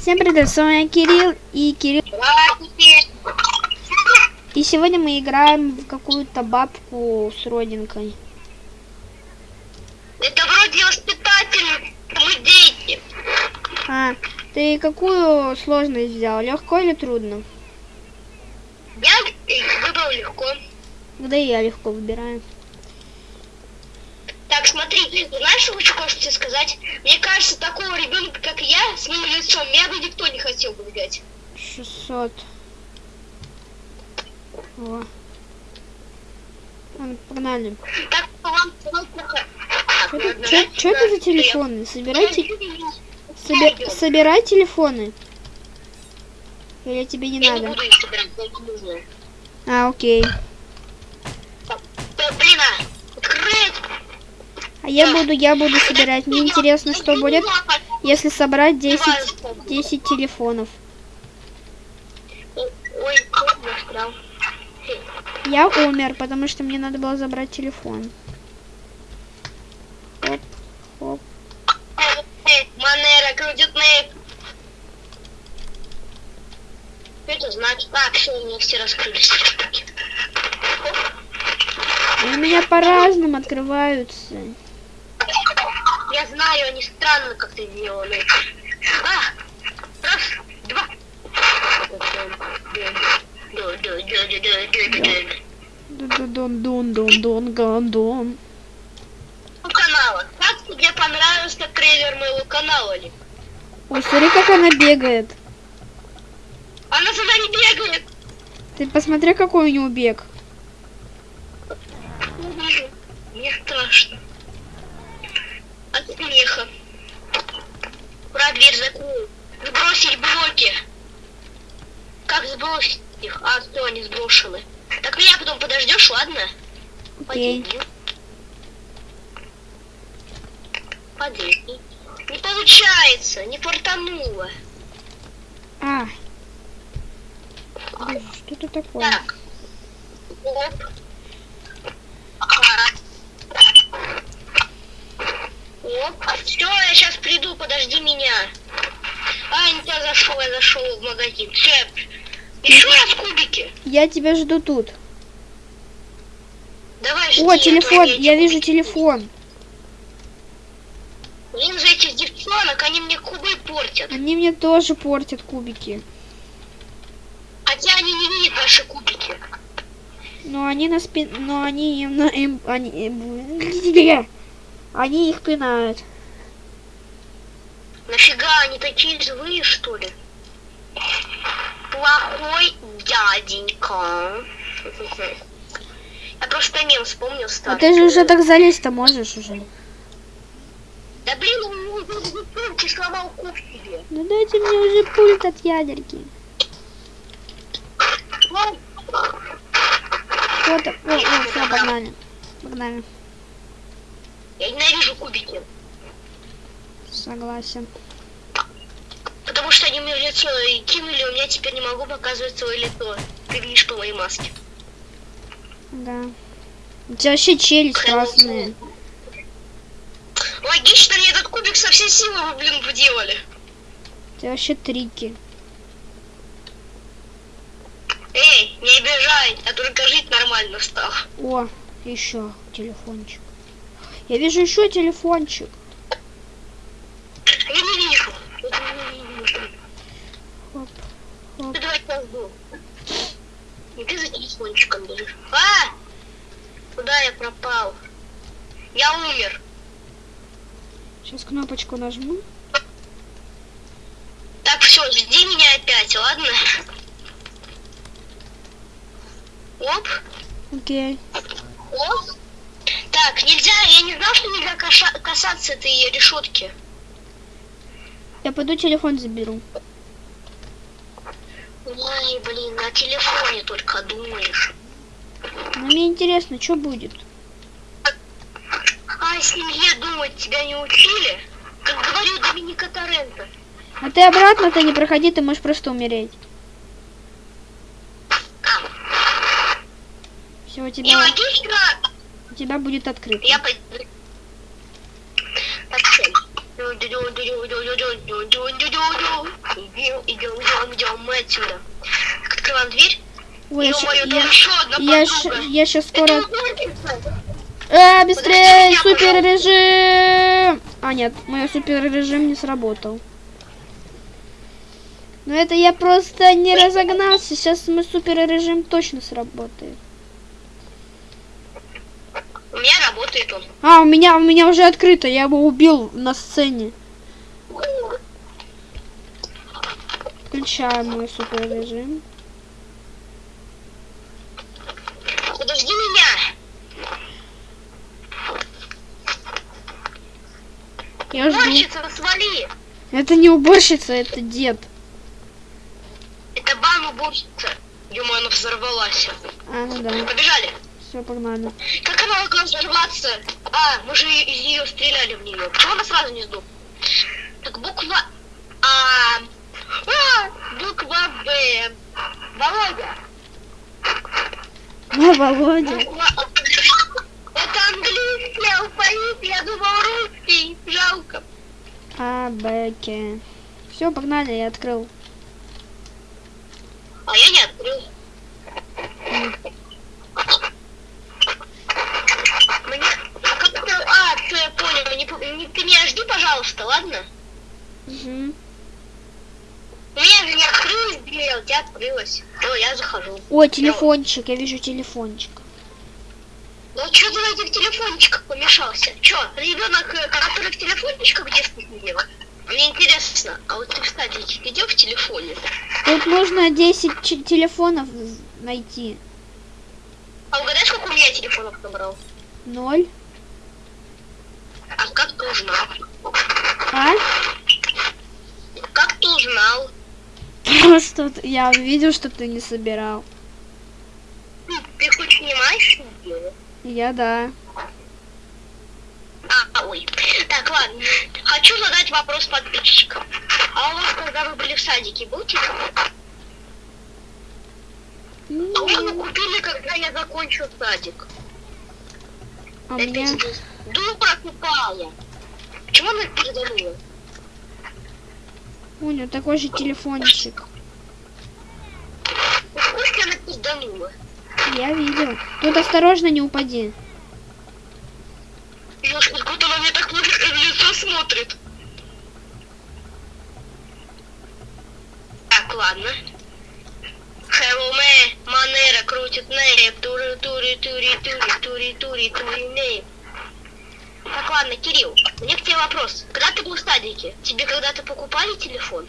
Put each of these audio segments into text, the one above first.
Всем привет, с вами Кирилл и Кирилл. И сегодня мы играем в какую-то бабку с родинкой. Это вроде воспитатель, мы дети. А, ты какую сложность взял? Легко или трудно? Я выбрал легко. Да и я легко выбираю. Так, смотри, знаешь, хочу кое-что тебе сказать? Мне кажется, такого ребенка, как я, с моим лицом, меня бы никто не хотел бы взять. 600. О. Ладно, погнали. Так, вам. Что это, за телефоны? Собирайте, соби- собирай телефоны. Или тебе не Я не надо? буду их собирать, я не нужно. А, окей. Да, блин, а, открыть! А я буду, я буду собирать. Мне интересно, что будет, если собрать 10, 10 телефонов. Я умер, потому что мне надо было забрать телефон. Оп, оп. Манера крутит нейп. Это значит? Так, все, у меня все раскрылись у меня по-разному открываются. Я знаю, они странно как-то сделаны. А! Раз, два. Дон дон дон дон дон канала. Как тебе понравился трейлер моего канала, Ли? Ой, смотри, как она бегает. Она сюда не бегает. Ты посмотри, какой у него бег. Мне страшно. От смеха. Ура, дверь закрою. Сбросить блоки. Как сбросить их? А, что, они сброшены. Так меня потом подождешь, ладно? Окей. Подожди. Не получается, не фартануло. А. Боже, Что это такое? Так. Оп. Ага. Оп. Все, я сейчас приду, подожди меня. А, не туда зашел, я зашел в магазин. Все. Еще раз кубики. Я тебя жду тут. Давай жди, О, а телефон, эти я вижу телефон. Блин, за этих девчонок, они мне кубы портят. Они мне тоже портят кубики. Хотя они не видят наши кубики. Но они на спин... Но они им на... Им... Они... Они их пинают. Нафига они такие злые, что ли? Плохой дяденька. Я просто мем вспомнил А старый. ты же уже так залезть-то можешь уже. Да блин, он руки сломал куб. Ну дайте мне уже пульт от ядерки. Вот, так. о, о, все, погнали. Погнали. Я ненавижу кубики. Согласен. Потому что они в лицо и кинули, у меня теперь не могу показывать свое лицо. Ты видишь по моей маске. Да. У тебя вообще челюсть красная. Логично, мне этот кубик со всей силы, блин, вделали. У тебя вообще трики. Эй, не обижай, я только жить нормально стал. О, еще телефончик. Я вижу еще телефончик. Я не вижу. Я не вижу. Хоп, Ты давай жду. И ты за телефончиком бежишь. А! Куда я пропал? Я умер. Сейчас кнопочку нажму. Так, все, жди меня опять, ладно? Оп, Окей. оп. Так, нельзя, я не знал, что нельзя каша- касаться этой решетки. Я пойду телефон заберу. Ой, блин, на телефоне только думаешь. Но мне интересно, что будет. А семье думать тебя не учили? Как говорил Доминика Торренто. А ты обратно-то не проходи, ты можешь просто умереть. Все, у тебя, Нелогично. у тебя будет открыто. Я пойду. Всем. идем, идем, идем, мы отсюда. Так, Открываем дверь. Ой, я, там я, еще одна я, я сейчас скоро... А, быстрее! Супер режим! А, нет, мой супер режим не сработал. Но это я просто не разогнался. Сейчас мой супер режим точно сработает. У меня работает он. А, у меня, у меня уже открыто. Я его убил на сцене. Включаем мой супер режим. Подожди меня. Я жду. Уборщица, свали. Это не уборщица, это дед. Это бан уборщица. Ё-моё, она взорвалась. А, ну да. Побежали. Все, погнали. Как она могла взорваться? А, мы же из нее стреляли в нее. Почему она сразу не сдох? Так, буква А. А, буква Б. Володя. О, Володя. Буква А. Это английский алфавит, я думал русский. Жалко. А, Б, К. Все, погнали, я открыл. А я не открыл. Мне... Как-то... А, все, я понял. Не, по- не- ты меня жди, пожалуйста, ладно? Угу. У меня же не а у тебя открылась. Все, я захожу. Ой, телефончик, я вижу телефончик. Ну что ты на этих телефончиках помешался? Че, ребенок, э, который в телефончиках в детстве сидел? Мне интересно, а вот ты, кстати, где в телефоне? Тут нужно 10 ч- телефонов найти. А угадай, сколько у меня телефонов набрал? Ноль. А как ты узнал? А? Как ты узнал? Просто я видел, что ты не собирал. Ты хоть делать? Я да. А, ой. Так, ладно. Хочу задать вопрос подписчикам. А у вас, когда вы были в садике, был телефон? А вы его купили, когда я закончил садик. А Это меня... дура тупая. Почему она переданула? У него такой же телефончик. Пизданула. Я видел. Тут осторожно не упади. Ёшка, как она мне так в лицо смотрит. Так, ладно. Хеллоуме, манера крутит ней, тури тури тури тури тури тури тури ней. Так, ладно, Кирилл, у меня к тебе вопрос. Когда ты был в садике, тебе когда-то покупали телефон?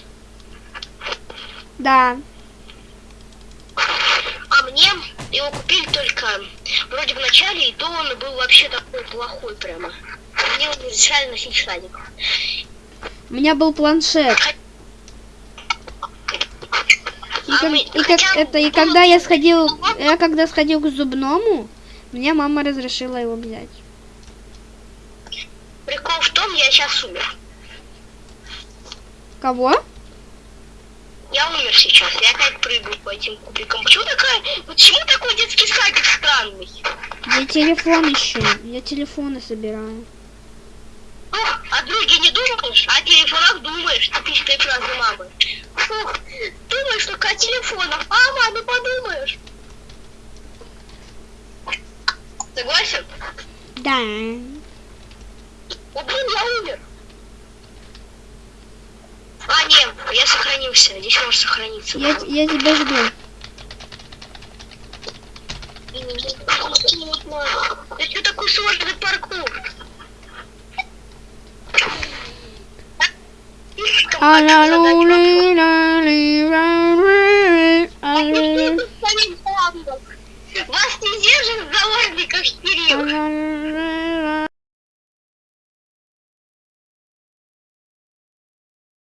Да. Мне его купили только вроде в начале, и то он был вообще такой плохой прямо. Мне его разрешали носить в садик. У меня был планшет. И, А как- мы- и как это, и когда я сходил, я когда сходил к зубному, мне мама разрешила его взять. Прикол в том, я сейчас умер. Кого? Я умер сейчас, я опять прыгаю по этим кубикам. Почему такая, почему такой детский садик странный? Я телефон ищу. Я телефоны собираю. Ух, о друге не думаешь, а о телефонах думаешь, типичная фраза мамы. Фух, думаешь только о телефонах, а маме подумаешь. Согласен? Да. О, блин, я умер. А, нет, я сохранился. Здесь может сохраниться. Я, я тебя жду. Это такой сложный паркур? А. А-ля-лу-ли-ля-ли-ля-ли, а-ля- Вас не держит в заложниках, Кирилл.